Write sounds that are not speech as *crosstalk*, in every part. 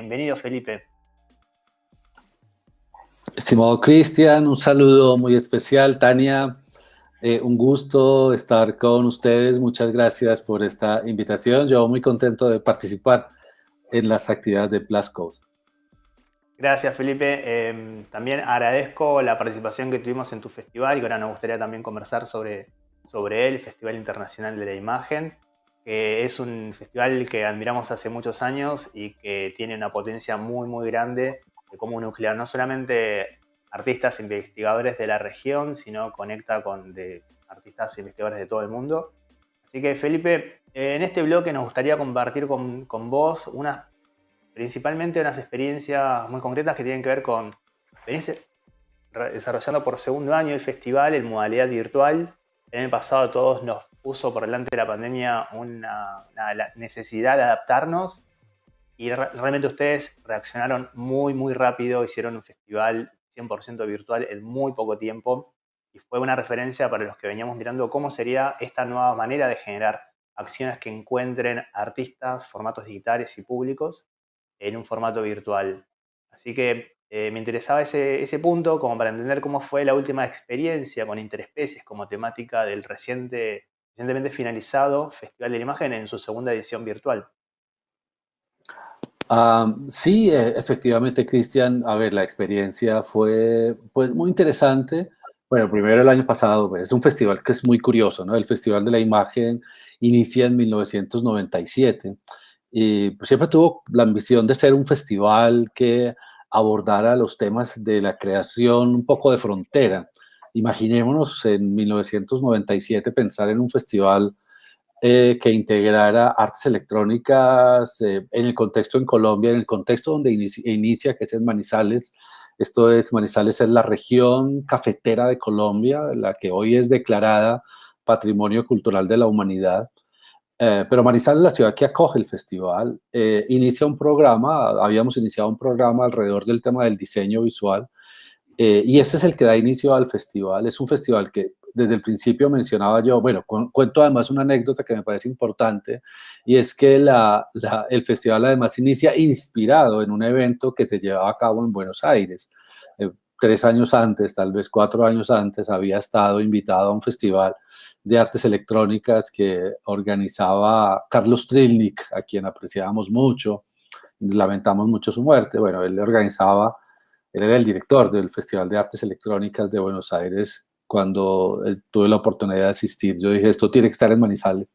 Bienvenido, Felipe. Estimado Cristian, un saludo muy especial. Tania, eh, un gusto estar con ustedes. Muchas gracias por esta invitación. Yo muy contento de participar en las actividades de Plascode. Gracias, Felipe. Em, también agradezco la participación que tuvimos en tu festival y ahora nos gustaría también conversar sobre, sobre él, el Festival Internacional de la Imagen, que es un festival que admiramos hace muchos años y que tiene una potencia muy, muy grande de cómo nuclear no solamente artistas e investigadores de la región, sino conecta con de artistas e investigadores de todo el mundo. Así que, Felipe, en este bloque nos gustaría compartir con, con vos unas principalmente unas experiencias muy concretas que tienen que ver con desarrollando por segundo año el festival en modalidad virtual. El año pasado todos nos puso por delante de la pandemia una, necesidad de adaptarnos y realmente ustedes reaccionaron muy, muy rápido, hicieron un festival 100% virtual en muy poco tiempo y fue una referencia para los que veníamos mirando cómo sería esta nueva manera de generar acciones que encuentren artistas, formatos digitales y públicos en un formato virtual. Así que eh, me interesaba ese, ese, punto como para entender cómo fue la última experiencia con interespecies como temática del reciente, recientemente finalizado Festival de la Imagen en su segunda edición virtual. Ah, sí, e, efectivamente, Cristian, a ver, la experiencia fue pues, muy interesante. Bueno, primero el año pasado, pues, es un festival que es muy curioso, ¿no? El Festival de la Imagen inicia en 1997 y pues, siempre tuvo la ambición de ser un festival que abordara los temas de la creación un poco de frontera. Imaginémonos en 1997 pensar en un festival eh, que integrara artes electrónicas eh, en el contexto en Colombia, en el contexto donde inicia, que es en Manizales. Esto es, Manizales es la región cafetera de Colombia, la que hoy es declarada Patrimonio Cultural de la Humanidad. Eh, pero Manizales, la ciudad que acoge el festival, eh, inicia un programa, habíamos iniciado un programa alrededor del tema del diseño visual, eh, y ese es el que da inicio al festival. Es un festival que desde el principio mencionaba yo, bueno, cuento además una anécdota que me parece importante, y es que la, el festival además inicia inspirado en un evento que se llevaba a cabo en Buenos Aires. tres años antes, tal vez cuatro años antes, había estado invitado a un festival de artes electrónicas que organizaba Carlos Trilnik, a quien apreciábamos mucho, lamentamos mucho su muerte. Bueno, él organizaba, él era el director del Festival de Artes Electrónicas de Buenos Aires cuando eh, tuve la oportunidad de asistir. Yo dije, esto tiene que estar en Manizales.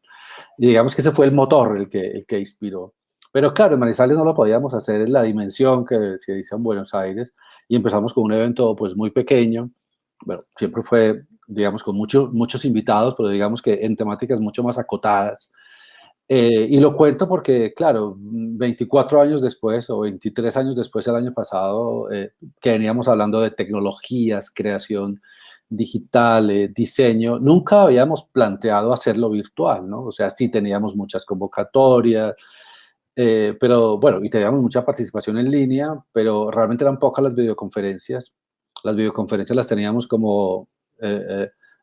Y digamos que ese fue el motor el que, el que inspiró. Pero claro, en Manizales no lo podíamos hacer en la dimensión que se dice en Buenos Aires y empezamos con un evento pues muy pequeño. Bueno, siempre fue digamos, con muchos muchos invitados, pero digamos que en temáticas mucho más acotadas. Eh, y lo cuento porque, claro, 24 años después o 23 años después el año pasado, eh, que veníamos hablando de tecnologías, creación digital, eh, diseño, nunca habíamos planteado hacerlo virtual, ¿no? O sea, sí teníamos muchas convocatorias, pero bueno, y teníamos mucha participación en línea, pero realmente eran pocas las videoconferencias. Las videoconferencias las teníamos como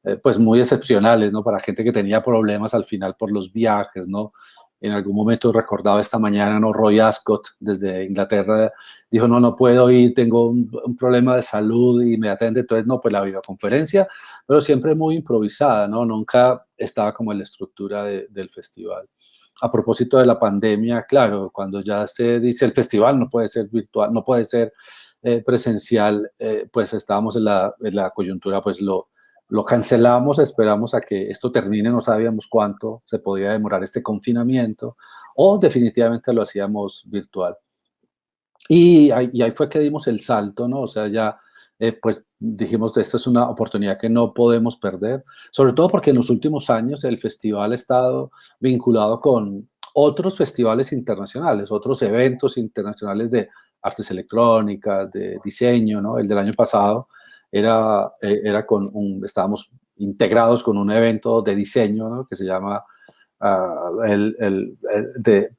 eh, eh, eh, pues muy excepcionales, ¿no? Para gente que tenía problemas al final por los viajes, ¿no? En algún momento recordaba esta mañana, ¿no? Roy Ascott desde Inglaterra dijo, no, no puedo ir, tengo un, problema de salud inmediatamente, entonces no, pues la videoconferencia, pero siempre muy improvisada, ¿no? Nunca estaba como en la estructura del festival. A propósito de la pandemia, claro, cuando ya se dice el festival no puede ser virtual, no puede ser presencial, pues estábamos en la, en la coyuntura, pues lo, lo cancelamos, esperamos a que esto termine, no sabíamos cuánto se podía demorar este confinamiento, o definitivamente lo hacíamos virtual. Y ahí, fue que dimos el salto, ¿no? O sea, ya eh, pues dijimos, esta es una oportunidad que no podemos perder, sobre todo porque en los últimos años el festival ha estado vinculado con otros festivales internacionales, otros eventos internacionales de artes electrónicas, de diseño, ¿no? El del año pasado era, eh, era con un, estábamos integrados con un evento de diseño que se llama ah, el, de,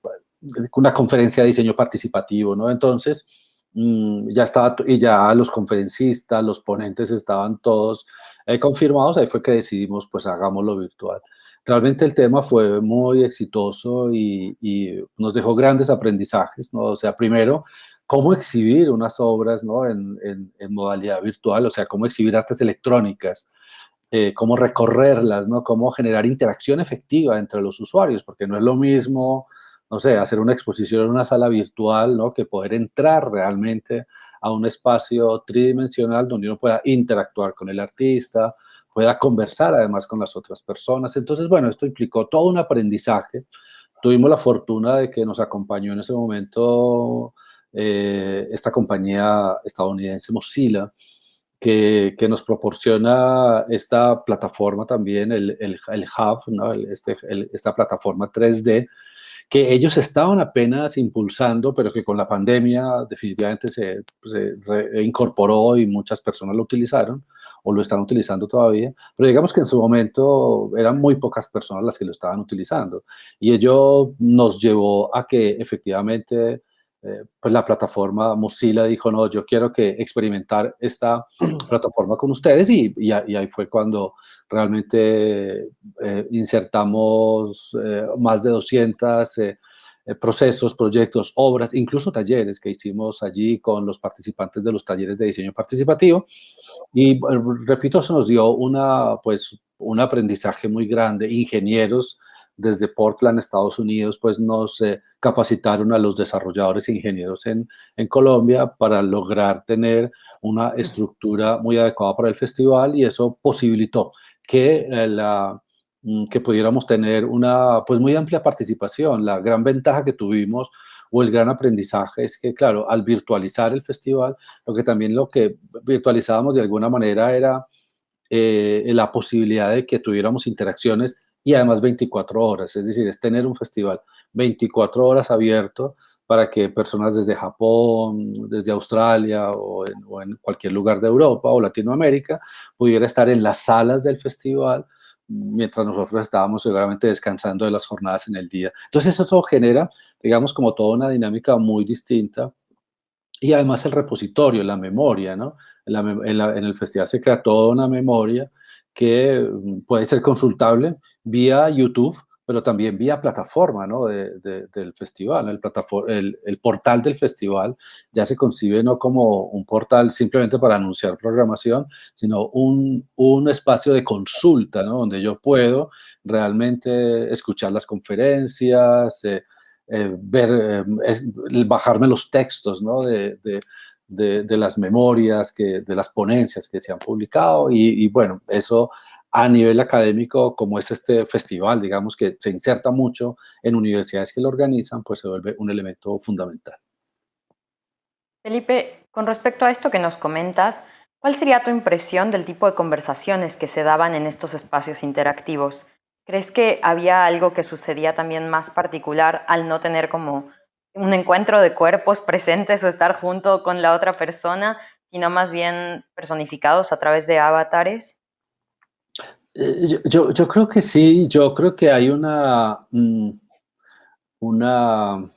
una conferencia de diseño participativo, ¿no? Entonces, mm, ya estaba, y ya los conferencistas, los ponentes estaban todos eh, confirmados, ahí fue que decidimos, pues hagámoslo virtual. realmente el tema fue muy exitoso y, nos dejó grandes aprendizajes, ¿no? O sea, primero, cómo exhibir unas obras, ¿no? En, modalidad virtual, o sea, cómo exhibir artes electrónicas, eh, cómo recorrerlas, ¿no? Cómo generar interacción efectiva entre los usuarios, porque no es lo mismo, no sé, hacer una exposición en una sala virtual, ¿no? Que poder entrar realmente a un espacio tridimensional donde uno pueda interactuar con el artista, pueda conversar además con las otras personas. Entonces, bueno, esto implicó todo un aprendizaje. Tuvimos la fortuna de que nos acompañó en ese momento eh, esta compañía estadounidense Mozilla, que, que, nos proporciona esta plataforma también, el, el, el Hub, ¿no? este, esta plataforma 3D, que ellos estaban apenas impulsando, pero que con la pandemia definitivamente se, se incorporó y muchas personas lo utilizaron o lo están utilizando todavía, pero digamos que en su momento eran muy pocas personas las que lo estaban utilizando y ello nos llevó a que efectivamente eh, pues la plataforma Mozilla dijo, no, yo quiero que experimentar esta *clears throat* plataforma con ustedes y, y, ahí fue cuando realmente eh, insertamos eh, más de 200 procesos, proyectos, obras, incluso talleres que hicimos allí con los participantes de los talleres de diseño participativo y repito, eso nos dio una, pues, un aprendizaje muy grande. Ingenieros desde Portland, Estados Unidos, pues nos eh, capacitaron a los desarrolladores e ingenieros en, en, Colombia para lograr tener una estructura muy adecuada para el festival y eso posibilitó que, eh, la, mm, que pudiéramos tener una pues muy amplia participación. La gran ventaja que tuvimos o el gran aprendizaje es que, claro, al virtualizar el festival, lo que también lo que virtualizábamos de alguna manera era eh, la posibilidad de que tuviéramos interacciones y además 24 horas, es decir, es tener un festival 24 horas abierto para que personas desde Japón, desde Australia o en, cualquier lugar de Europa o Latinoamérica pudiera estar en las salas del festival mientras nosotros estábamos seguramente descansando de las jornadas en el día. Entonces eso genera, digamos, como toda una dinámica muy distinta y además el repositorio, la memoria, ¿no? En, en el festival se crea toda una memoria que mm, puede ser consultable vía YouTube, pero también vía plataforma ¿no? del festival. El, portal del festival ya se concibe no como un portal simplemente para anunciar programación, sino un, espacio de consulta, ¿no? donde yo puedo realmente escuchar las conferencias, eh, eh, ver, eh, bajarme los textos ¿no? de, las memorias, que, de las ponencias que se han publicado y bueno, eso a nivel académico, como es este festival, digamos, que se inserta mucho en universidades que lo organizan, pues se vuelve un elemento fundamental. Felipe, con respecto a esto que nos comentas, ¿cuál sería tu impresión del tipo de conversaciones que se daban en estos espacios interactivos? ¿Crees que había algo que sucedía también más particular al no tener como un encuentro de cuerpos *laughs* presentes o estar junto con la otra persona, sino más bien personificados a través de avatares? Eh, yo, yo, creo que sí, yo creo que hay una, mm, una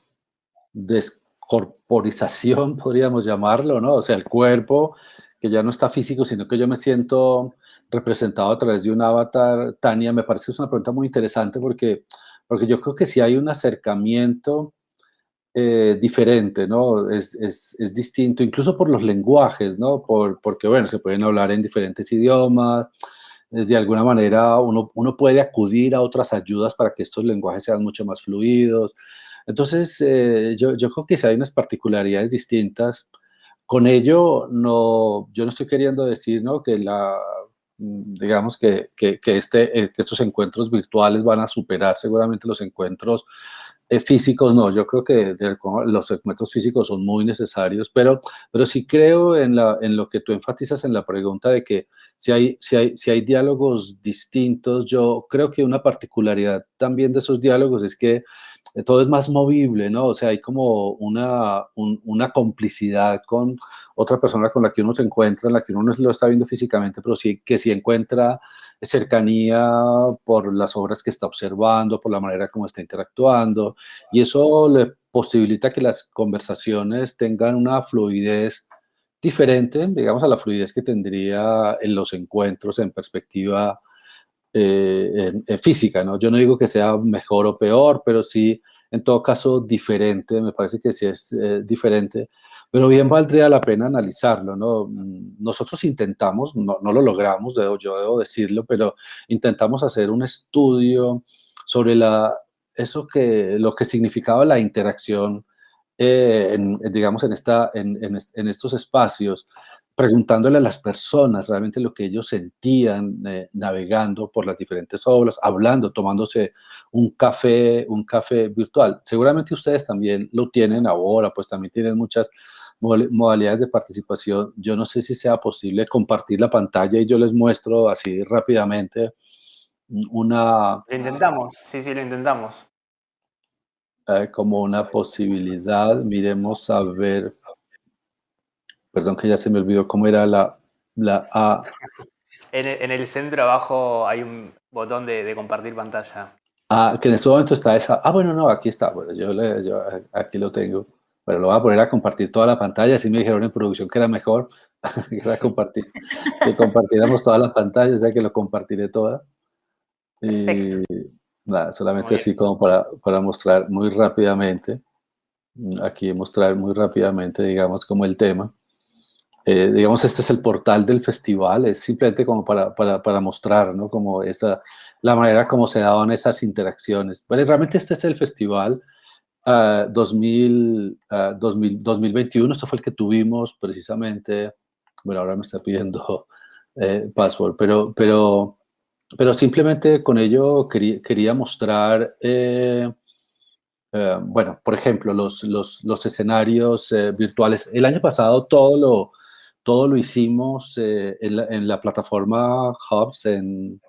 descorporización, *laughs* podríamos llamarlo, ¿no? O sea, el cuerpo que ya no está físico, sino que yo me siento representado a través de un avatar. Tania, me parece que es una pregunta muy interesante porque, porque yo creo que sí hay un acercamiento eh, diferente, ¿no? Es, es, es, distinto, incluso por los lenguajes, ¿no? Por, porque, bueno, se pueden hablar en diferentes idiomas, de alguna manera uno, uno, puede acudir a otras ayudas para que estos lenguajes sean mucho más fluidos. Entonces, eh, yo, yo, creo que si hay unas particularidades distintas. Con ello, no, yo no estoy queriendo decir ¿no? que, la, digamos que, que, este, eh, que estos encuentros virtuales van a superar seguramente los encuentros eh, físicos no, yo creo que los encuentros físicos son muy necesarios, pero, pero sí creo en lo que tú enfatizas en la pregunta de que si hay, si, hay, si hay diálogos distintos, yo creo que una particularidad también de esos diálogos es que eh, todo es más movible, ¿no? O sea, hay como una, una complicidad con otra persona con la que uno se encuentra, en la que uno no lo está viendo físicamente, pero sí que sí encuentra cercanía por las obras que está observando, por la manera como está interactuando, y eso le posibilita que las conversaciones tengan una fluidez diferente, digamos, a la fluidez que tendría en los encuentros en perspectiva eh, en, física, ¿no? Yo no digo que sea mejor o peor, pero sí, en todo caso, diferente, me parece que sí es eh, diferente, pero bien valdría la pena analizarlo, ¿no? Nosotros intentamos, no, no lo logramos, yo debo decirlo, pero intentamos hacer un estudio sobre la, eso que, lo que significaba la interacción, eh, digamos, en, esta, en, en estos espacios, preguntándole a las personas realmente lo que ellos sentían eh, navegando por las diferentes obras, hablando, tomándose un café, un café virtual. Seguramente ustedes también lo tienen ahora, pues también tienen muchas modalidades de participación. Yo no sé si sea posible compartir la pantalla y yo les muestro así rápidamente una... Lo intentamos, sí, sí, lo intentamos. Eh, como una posibilidad. Miremos a ver Perdón que ya se me olvidó cómo era la, la A. En el, centro abajo hay un botón de, compartir pantalla. Ah, que en este momento está esa. Ah, bueno, no, aquí está. Bueno, yo, le, yo aquí lo tengo. Pero lo voy a poner a compartir toda la pantalla. Así me dijeron en producción que era mejor *laughs* que era compartir, que compartiéramos toda la pantalla, o sea que lo compartiré toda. Y nada, solamente así como para, para mostrar muy rápidamente. Aquí mostrar muy rápidamente, digamos, como el tema. Eh, digamos, este es el portal del festival, es simplemente como para, para, para mostrar, ¿no? Como esa, la manera como se daban esas interacciones. Bueno, realmente este es el festival 2000, uh, 2000, 2021, esto fue el que tuvimos precisamente, bueno, ahora me está pidiendo eh, password, pero, pero, pero simplemente con ello quería, quería mostrar... Eh, eh, bueno, por ejemplo, los, los, los escenarios eh, virtuales. El año pasado todo lo, todo lo hicimos en, la, plataforma Hubs, en,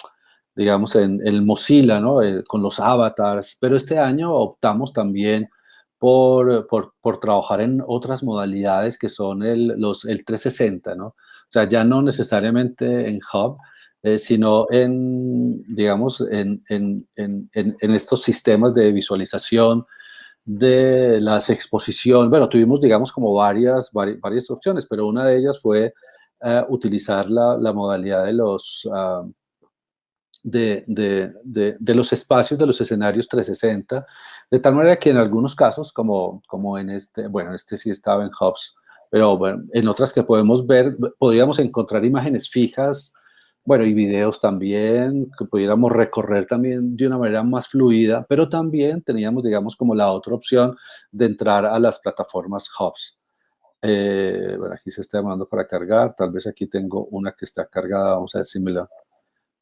digamos, en, el Mozilla, ¿no? Con los avatars, pero este año optamos también por, por, trabajar en otras modalidades que son el, los, el 360, ¿no? O sea, ya no necesariamente en Hub, eh, sino en, digamos, en, en, en, estos sistemas de visualización, de las exposiciones, bueno, tuvimos, digamos, como varias, varias, opciones, pero una de ellas fue eh, utilizar la, modalidad de los, ah, de, de, de, los espacios, de los escenarios 360, de tal manera que en algunos casos, como, como en este, bueno, este sí estaba en Hubs, pero bueno, en otras que podemos ver, podríamos encontrar imágenes fijas, bueno, y videos también, que pudiéramos recorrer también de una manera más fluida, pero también teníamos, digamos, como la otra opción de entrar a las plataformas hubs. Eh, bueno, aquí se está llamando para cargar, tal vez aquí tengo una que está cargada, vamos a ver si me la,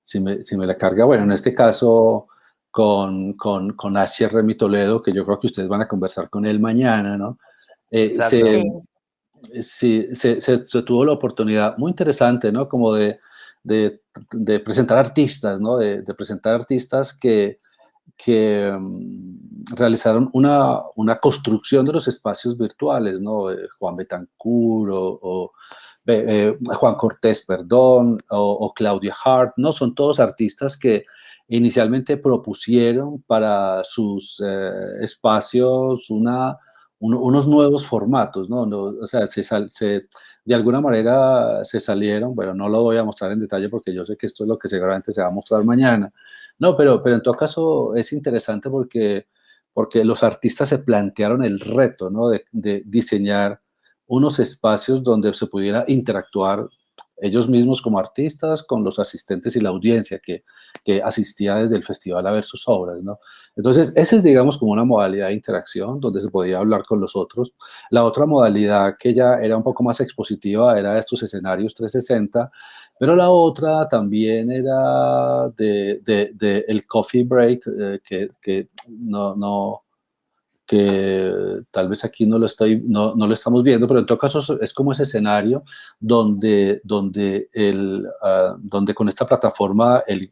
si me, si me la carga. Bueno, en este caso con, con, con HR Toledo, que yo creo que ustedes van a conversar con él mañana, ¿no? Eh, se, sí, se, se, tuvo la oportunidad muy interesante, ¿no? Como de de, presentar artistas, ¿no? De, presentar artistas que, que mm, realizaron una, una, construcción de los espacios virtuales, ¿no? Eh, Juan Betancourt o, eh, Juan Cortés, perdón, o, Claudia Hart, ¿no? Son todos artistas que inicialmente propusieron para sus eh, espacios una, unos nuevos formatos, ¿no? o sea, se, se, de alguna manera se salieron, bueno, no lo voy a mostrar en detalle porque yo sé que esto es lo que seguramente se va a mostrar mañana. No, pero, pero en todo caso es interesante porque, porque los artistas se plantearon el reto, ¿no? De diseñar unos espacios donde se pudiera interactuar ellos mismos como artistas con los asistentes y la audiencia que, que asistía desde el festival a ver sus obras, ¿no? Entonces, esa es, digamos, como una modalidad de interacción donde se podía hablar con los otros. La otra modalidad que ya era un poco más expositiva era estos escenarios 360, pero la otra también era de, de, el coffee break, eh, que, que no, no, que tal vez aquí no lo, estoy, no, lo estamos viendo, pero en todo caso es como ese escenario donde, donde, el, ah, donde con esta plataforma, el,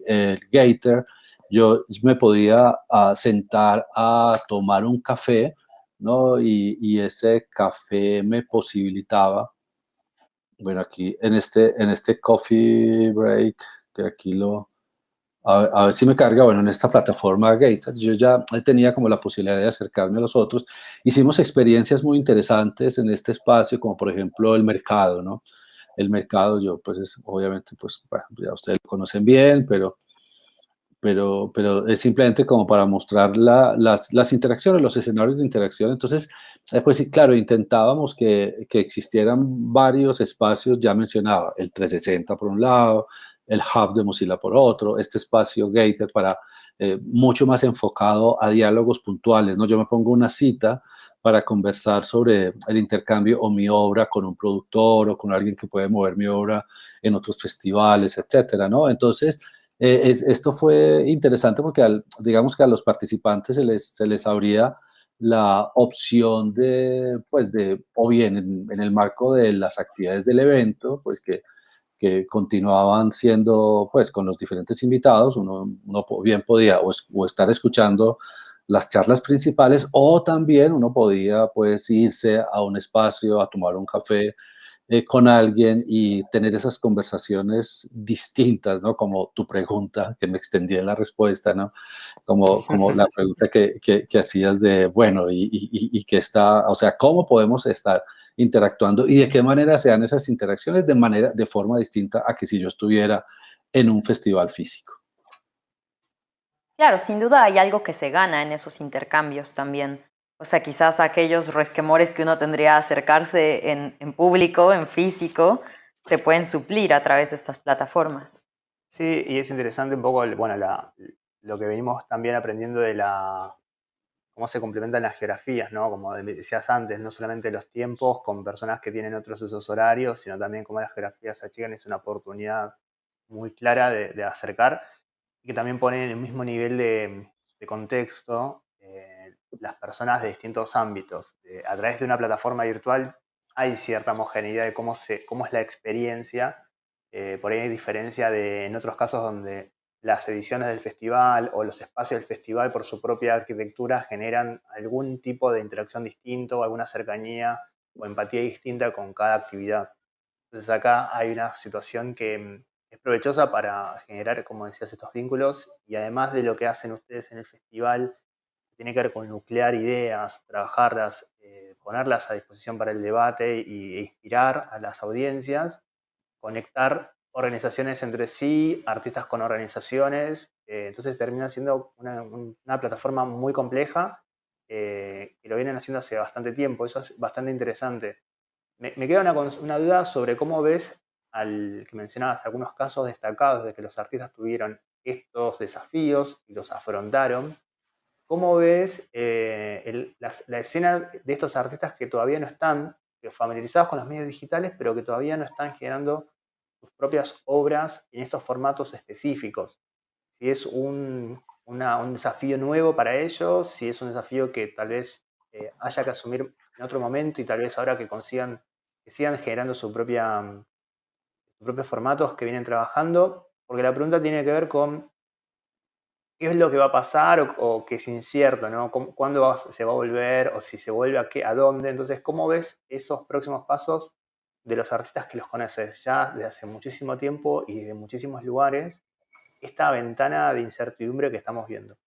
Gator, yo me podía uh, sentar a tomar un café, ¿no? Y, y, ese café me posibilitaba, bueno, aquí en este, en este coffee break, que aquí lo, a, ver si me carga, bueno, en esta plataforma Gate, yo ya tenía como la posibilidad de acercarme a los otros. Hicimos experiencias muy interesantes en este espacio, como por ejemplo el mercado, ¿no? El mercado, yo pues es, obviamente, pues, bueno, ya ustedes lo conocen bien, pero pero, pero es simplemente como para mostrar las, las, interacciones, los escenarios de interacción. Entonces, pues sí, claro, intentábamos que, que, existieran varios espacios, ya mencionaba, el 360 por un lado, el hub de Mozilla por otro, este espacio Gator para eh, mucho más enfocado a diálogos puntuales, ¿no? Yo me pongo una cita para conversar sobre el intercambio o mi obra con un productor o con alguien que puede mover mi obra en otros festivales, etcétera, ¿no? Entonces, eh, esto fue interesante porque, digamos que a los participantes se les, se les abría la opción de, pues, de, o bien en, el marco de las actividades del evento, pues que, que continuaban siendo, pues, con los diferentes invitados, uno, bien podía o estar escuchando las charlas principales o también uno podía pues irse a un espacio a tomar un café eh, con alguien y tener esas conversaciones distintas, ¿no? Como tu pregunta, que me extendí en la respuesta, ¿no? Como, como la pregunta que, que, hacías de, bueno, y, y, y, que está, o sea, ¿cómo podemos estar interactuando y de qué manera se dan esas interacciones de manera, de forma distinta a que si yo estuviera en un festival físico? Claro, sin duda hay algo que se gana en esos intercambios también. O sea, quizás aquellos resquemores que uno tendría a acercarse en, público, en físico, se pueden suplir a través de estas plataformas. Sí, y es interesante un poco, bueno, lo que venimos también aprendiendo de la, cómo se complementan las geografías, ¿no? Como decías antes, no solamente los tiempos con personas que tienen otros usos horarios, sino también cómo las geografías se achican, es una oportunidad muy clara de acercar y que también pone en el mismo nivel de, contexto eh, las personas de distintos ámbitos. a través de una plataforma virtual hay cierta homogeneidad de cómo es la experiencia. Eh, por ahí hay diferencia de en otros casos donde las ediciones del festival o los espacios del festival por su propia arquitectura generan algún tipo de interacción distinto, alguna cercanía o empatía distinta con cada actividad. Entonces acá hay una situación que es provechosa para generar, como decías, estos vínculos y además de lo que hacen ustedes en el festival, tiene que ver con nuclear ideas, trabajarlas, eh, ponerlas a disposición para el debate y, e inspirar a las audiencias, conectar organizaciones entre sí, artistas con organizaciones, eh, entonces termina siendo una, plataforma muy compleja eh, que lo vienen haciendo hace bastante tiempo, eso es bastante interesante. Me, queda una, duda sobre cómo ves al que mencionabas algunos casos destacados de que los artistas tuvieron estos desafíos y los afrontaron. ¿Cómo ves eh, la, escena de estos artistas que todavía no están familiarizados con los medios digitales, pero que todavía no están generando sus propias obras en estos formatos específicos? Si es un, desafío nuevo para ellos, si es un desafío que tal vez eh, haya que asumir en otro momento y tal vez ahora que consigan, que sigan generando su propia propios formatos que vienen trabajando, porque la pregunta tiene que ver con qué es lo que va a pasar o, qué es incierto, ¿no? ¿Cuándo se va a volver o si se vuelve a qué, a dónde? Entonces, ¿cómo ves esos próximos pasos de los artistas que los conoces ya desde hace muchísimo tiempo y de muchísimos lugares? Esta ventana de incertidumbre que estamos viendo.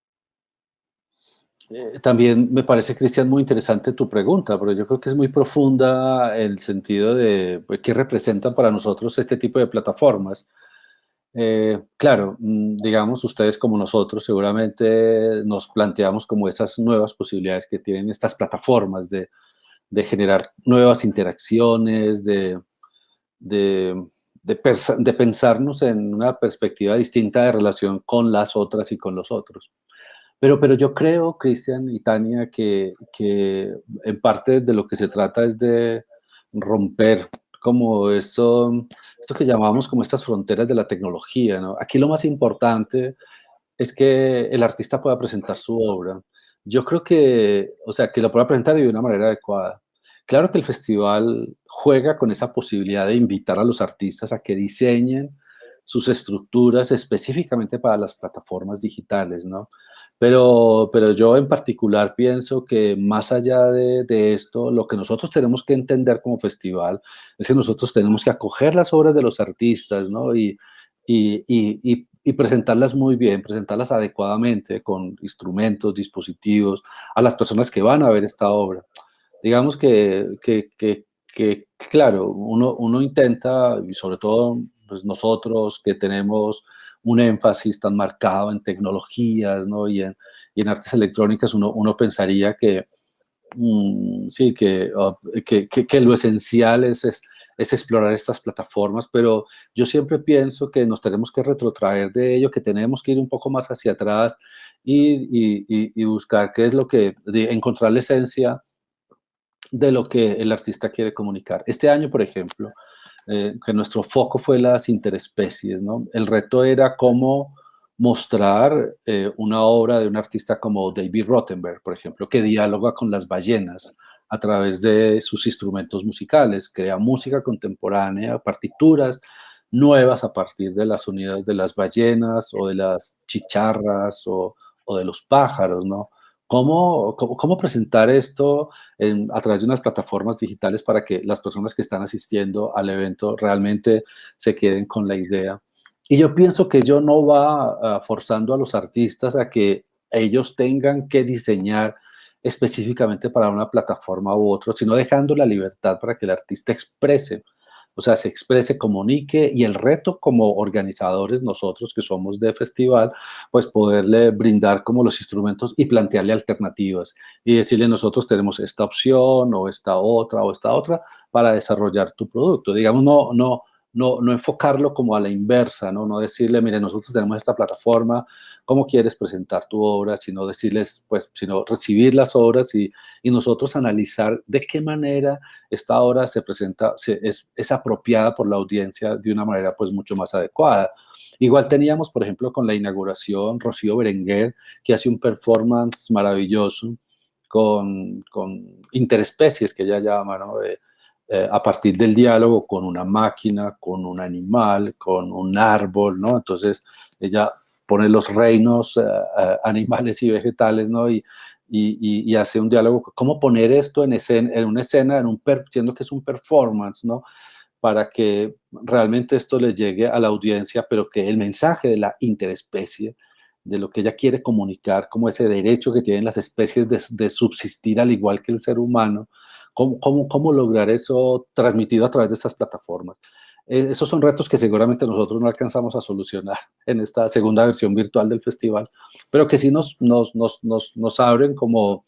Eh, también me parece, Cristian, muy interesante tu pregunta, pero yo creo que es muy profunda el sentido de pues, qué representan para nosotros este tipo de plataformas. Eh, claro, mm, digamos, ustedes como nosotros seguramente nos planteamos como esas nuevas posibilidades que tienen estas plataformas de, de generar nuevas interacciones, de, de, de pensarnos en una perspectiva distinta de relación con las otras y con los otros. Pero, pero yo creo, Cristian y Tania, que, que en parte de lo que se trata es de romper como esto, esto que llamamos como estas fronteras de la tecnología. ¿no? Aquí lo más importante es que el artista pueda presentar su obra. Yo creo que, o sea, que lo pueda presentar de una manera adecuada. Claro que el festival juega con esa posibilidad de invitar a los artistas a que diseñen sus estructuras específicamente para las plataformas digitales, ¿no? Pero, pero yo en particular pienso que más allá de, esto, lo que nosotros tenemos que entender como festival es que nosotros tenemos que acoger las obras de los artistas, ¿no? Y, y, y presentarlas muy bien, presentarlas adecuadamente con instrumentos, dispositivos, a las personas que van a ver esta obra. Digamos que, que, que, claro, uno, uno intenta, y sobre todo pues nosotros que tenemos un énfasis tan marcado en tecnologías, ¿no? Y en, y en artes electrónicas uno, uno pensaría que, mm, sí, oh, que, que, que, lo esencial es, es, es, explorar estas plataformas, pero yo siempre pienso que nos tenemos que retrotraer de ello, que tenemos que ir un poco más hacia atrás y, y, y buscar qué es lo que, encontrar la esencia de lo que el artista quiere comunicar. Este año, por ejemplo, eh, que nuestro foco fue las interespecies, ¿no? El reto era cómo mostrar eh, una obra de un artista como David Rottenberg, por ejemplo, que dialoga con las ballenas a través de sus instrumentos musicales, crea música contemporánea, partituras nuevas a partir de las sonidos de las ballenas o de las chicharras o, o de los pájaros, ¿no? ¿Cómo, cómo, presentar esto a través de unas plataformas digitales para que las personas que están asistiendo al evento realmente se queden con la idea? Y yo pienso que yo no va forzando a los artistas a que ellos tengan que diseñar específicamente para una plataforma u otra, sino dejando la libertad para que el artista exprese o sea, se exprese, comunique y el reto como organizadores, nosotros que somos de festival, pues poderle brindar como los instrumentos y plantearle alternativas y decirle nosotros tenemos esta opción o esta otra o esta otra para desarrollar tu producto. Digamos, no, no, no, no enfocarlo como a la inversa, ¿no? no decirle, mire, nosotros tenemos esta plataforma, ¿cómo quieres presentar tu obra? Sino decirles, pues, sino recibir las obras y, y nosotros analizar de qué manera esta obra se presenta, es, es, apropiada por la audiencia de una manera, pues, mucho más adecuada. Igual teníamos, por ejemplo, con la inauguración, Rocío Berenguer, que hace un performance maravilloso con, con interespecies, que ella llama, ¿no? Eh, a partir del diálogo con una máquina, con un animal, con un árbol, ¿no? Entonces ella pone los reinos eh, eh, animales y vegetales, ¿no? Y, y, hace un diálogo, ¿cómo poner esto en, escena, en una escena, en un siendo que es un performance, ¿no? Para que realmente esto le llegue a la audiencia, pero que el mensaje de la interespecie, de lo que ella quiere comunicar, como ese derecho que tienen las especies de subsistir al igual que el ser humano, ¿Cómo, cómo, cómo lograr eso transmitido a través de estas plataformas? Eh, esos son retos que seguramente nosotros no alcanzamos a solucionar *laughs* en esta segunda versión virtual del festival, pero que sí nos, nos, nos, nos, nos abren como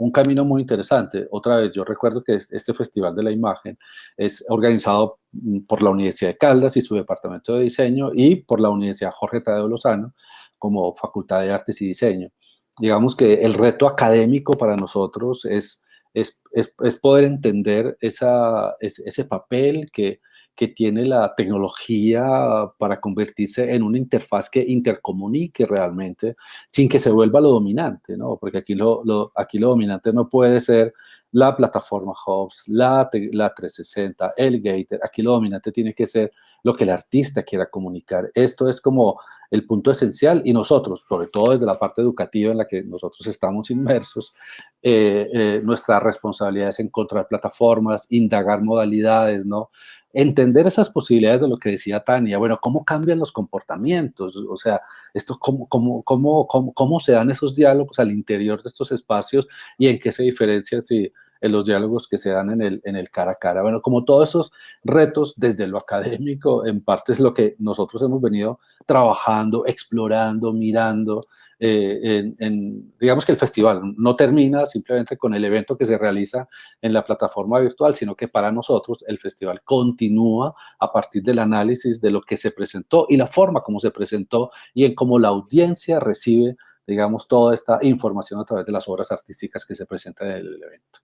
un camino muy interesante. Otra vez, yo recuerdo que este Festival de la Imagen es organizado mm, por la Universidad de Caldas y su Departamento de Diseño y por la Universidad Jorge Tadeo Lozano como Facultad de Artes y Diseño. Digamos que el reto académico para nosotros es es, es, poder entender esa, ese papel que, que tiene la tecnología para convertirse en una interfaz que intercomunique realmente sin que se vuelva lo dominante, ¿no? Porque aquí lo, lo aquí lo dominante no puede ser la plataforma Hubs, la, la 360, el Gator. Aquí lo dominante tiene que ser lo que el artista quiera comunicar. Esto es como el punto esencial y nosotros, sobre todo desde la parte educativa en la que nosotros estamos inmersos, eh, eh, nuestra responsabilidad es encontrar plataformas, indagar modalidades, ¿no? Entender esas posibilidades de lo que decía Tania, bueno, cómo cambian los comportamientos, o sea, esto, cómo, cómo, cómo, cómo, se dan esos diálogos al interior de estos espacios y en qué se diferencia si en los diálogos que se dan en el, en el cara a cara. Bueno, como todos esos retos desde lo *laughs* académico, en parte es lo que nosotros hemos venido trabajando, explorando, mirando. Eh, digamos que el festival no termina simplemente con el evento que se realiza en la plataforma virtual, sino que para nosotros el festival continúa a partir del análisis de lo que se presentó y la forma como se presentó y en cómo la audiencia recibe, digamos, toda esta información a través de las obras artísticas que se presentan en el evento.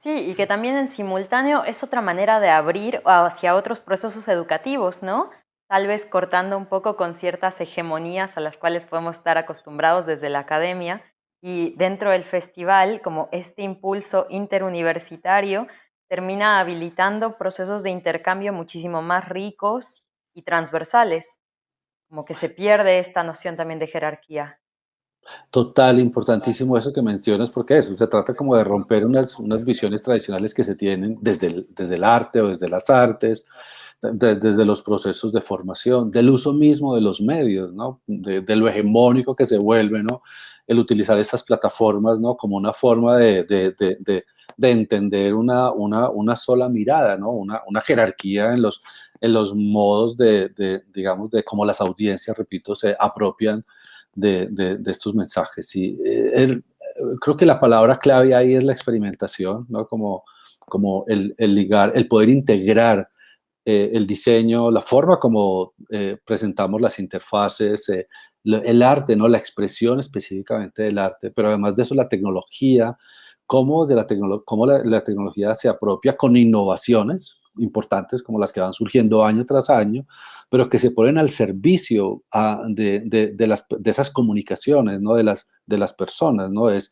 Sí, y que también en simultáneo es otra manera de abrir hacia otros procesos educativos, ¿no? Tal vez cortando un poco con ciertas hegemonías a las cuales podemos estar acostumbrados desde la academia y dentro del festival, como este impulso interuniversitario termina habilitando procesos de intercambio muchísimo más ricos y transversales, como que se pierde esta noción también de jerarquía. Total, importantísimo eso que mencionas, porque eso, se trata como de romper unas, unas visiones tradicionales que se tienen desde el, desde el arte o desde las artes, desde los procesos de formación, del uso mismo de los medios, ¿no? De, de, lo hegemónico que se vuelve, ¿no? El utilizar estas plataformas, ¿no? Como una forma de, de entender una, una, una, sola mirada, ¿no? Una, una jerarquía en los, en los modos de, digamos, de cómo las audiencias, repito, se apropian de, estos mensajes. Y eh, creo que la palabra clave ahí es la experimentación, ¿no? Como, como el, ligar, el poder integrar eh, el diseño, la forma como eh, presentamos las interfaces, el arte, ¿no? La expresión específicamente del arte, pero además de eso la tecnología, cómo, de la, cómo la, tecnología se apropia con innovaciones importantes como las que van surgiendo año tras año, pero que se ponen al servicio de, las, de, esas comunicaciones, ¿no? De las, de las personas, ¿no? Es,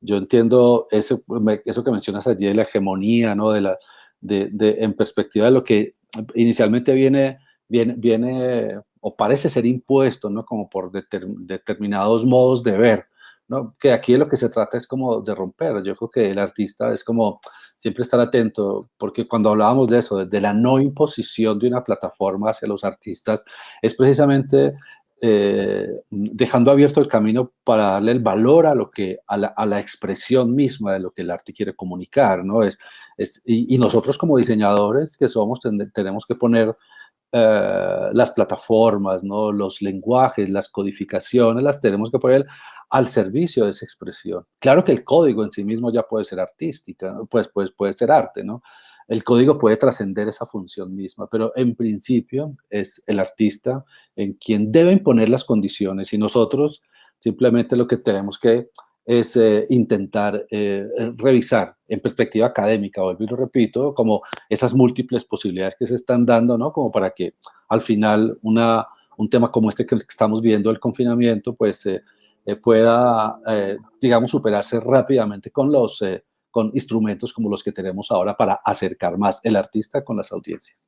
yo entiendo eso, eso que mencionas allí, la hegemonía, ¿no? De la, de, en perspectiva de lo que inicialmente viene, viene, viene o parece ser impuesto, ¿no? Como por determinados modos de ver, ¿no? Que aquí lo que se trata es como de romper. Yo creo que el artista es como siempre estar atento, porque cuando hablábamos de eso, de la no imposición de una plataforma hacia los artistas, es precisamente eh, dejando abierto el camino para darle el valor a lo que a la, expresión misma de lo que el arte quiere comunicar, ¿no? Es, y, nosotros como diseñadores que somos tenemos que poner eh, las plataformas, ¿no? los lenguajes, las codificaciones, las tenemos que poner al servicio de esa expresión. Claro que el código en sí mismo ya puede ser artística, pues, pues puede ser arte, ¿no? El código puede trascender esa función misma, pero en principio es el artista en quien debe imponer las condiciones y nosotros simplemente lo que tenemos que es eh, intentar eh, revisar en perspectiva académica, vuelvo lo repito, como esas múltiples posibilidades que se están dando, ¿no? Como para que al final una, un tema como este que estamos viendo, el confinamiento, pues eh, pueda, digamos, superarse rápidamente con los con instrumentos como los que tenemos ahora para acercar más el artista con las audiencias.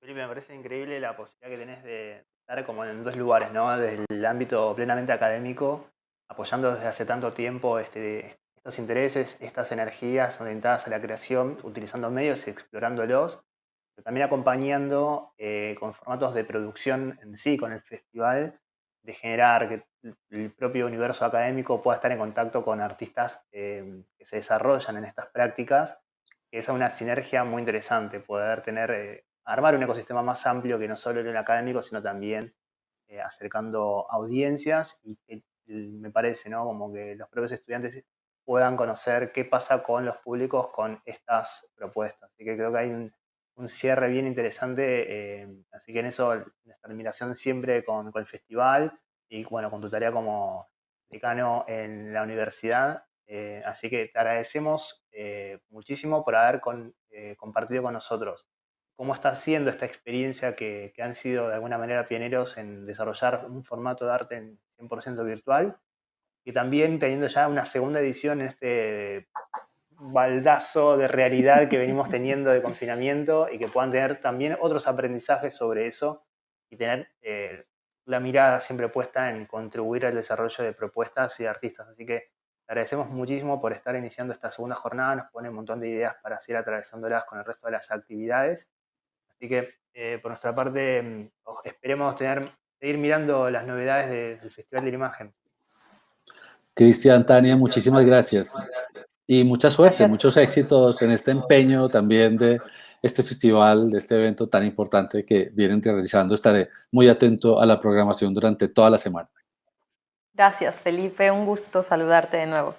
Felipe, me parece increíble la posibilidad que tenés de estar como en dos lugares, ¿no? Desde el ámbito plenamente académico apoyando desde hace tanto tiempo este, estos intereses, estas energías orientadas a la creación, utilizando medios y explorándolos, pero también acompañando eh, con formatos de producción en sí, con el festival, de generar que el propio universo académico pueda estar en contacto con artistas eh, que se desarrollan en estas prácticas, es una sinergia muy interesante, poder tener, eh, armar un ecosistema más amplio que no solo el académico, sino también acercando audiencias y me parece, ¿no? Como que los propios estudiantes puedan conocer qué pasa con los públicos con estas propuestas. Así que creo que hay un, cierre bien interesante, eh, así que en eso nuestra admiración siempre con, el festival y bueno, con tu tarea como decano en la universidad. Eh, así que te agradecemos eh, muchísimo por haber compartido con nosotros cómo está siendo esta experiencia que, que, han sido de alguna manera pioneros en desarrollar un formato de arte en 100% virtual, y también teniendo ya una segunda edición en este baldazo de realidad que venimos teniendo de confinamiento y que puedan tener también otros aprendizajes sobre eso y tener eh, la mirada siempre puesta en contribuir al desarrollo de propuestas y de artistas. Así que agradecemos muchísimo por estar iniciando esta segunda jornada, nos pone un montón de ideas para seguir atravesándolas con el resto de las actividades. Así que eh, por nuestra parte mm, esperemos tener seguir mirando las novedades del Festival de la Imagen. Cristian, Tania, muchísimas gracias. Y mucha suerte, muchos éxitos en este empeño también de este festival, de este evento tan importante que vienen realizando. Estaré muy atento a la programación durante toda la semana. Gracias, Felipe. Un gusto saludarte de nuevo.